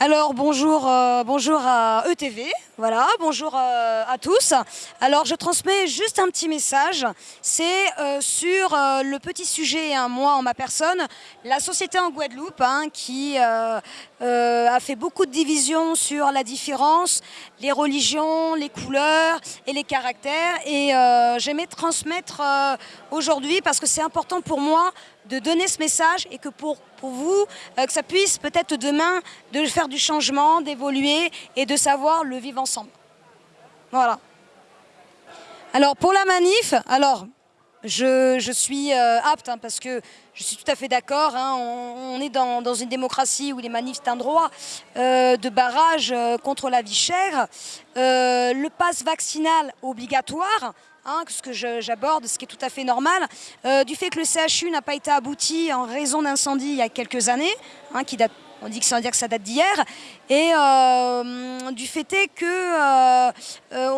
Alors bonjour, euh, bonjour à ETV, voilà, bonjour euh, à tous. Alors je transmets juste un petit message, c'est euh, sur le petit sujet, hein, moi en ma personne, la société en Guadeloupe hein, qui a fait beaucoup de divisions sur la différence, les religions, les couleurs et les caractères et j'aimais transmettre aujourd'hui parce que c'est important pour moi de donner ce message et que pour, vous, que ça puisse peut-être demain de faire du changement, d'évoluer et de savoir le vivre ensemble. Voilà. Alors pour la manif, alors je, suis euh, apte hein, parce que je suis tout à fait d'accord. Hein, on, est dans, une démocratie où les manifs c'est un droit euh, de barrage euh, contre la vie chère. le pass vaccinal obligatoire, hein, ce que j'aborde, ce qui est tout à fait normal, du fait que le CHU n'a pas été abouti en raison d'incendie il y a quelques années, qui date on dit que ça, dire que ça date d'hier. Et euh, du fait est que euh, euh,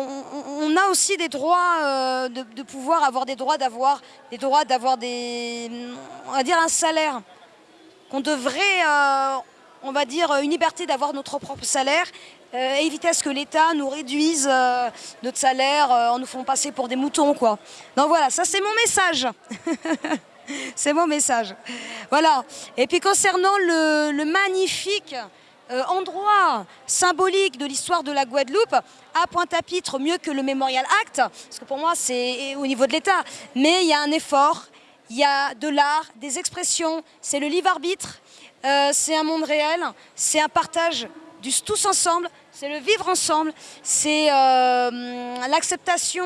on, a aussi des droits de, pouvoir avoir des droits d'avoir des droits d'avoir des on va dire un salaire qu'on devrait on va dire une liberté d'avoir notre propre salaire éviter à ce que l'État nous réduise notre salaire en nous faisant passer pour des moutons quoi. Donc voilà, ça c'est mon message. C'est mon message. Voilà. Et puis concernant le, magnifique euh, endroit symbolique de l'histoire de la Guadeloupe, à Pointe-à-Pitre, mieux que le Memorial Act, parce que pour moi c'est au niveau de l'État, mais il y a un effort, il y a de l'art, des expressions, c'est le livre arbitre, euh, c'est un monde réel, c'est un partage du tous ensemble, c'est le vivre ensemble, c'est euh, l'acceptation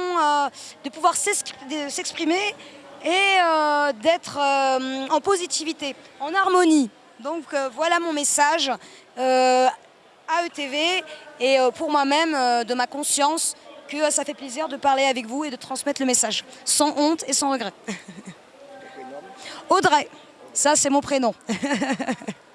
de pouvoir s'exprimer et euh, d'être euh, en positivité, en harmonie. Donc euh, voilà mon message à ETV et pour moi-même de ma conscience que ça fait plaisir de parler avec vous et de transmettre le message, sans honte et sans regret. Audrey, ça c'est mon prénom.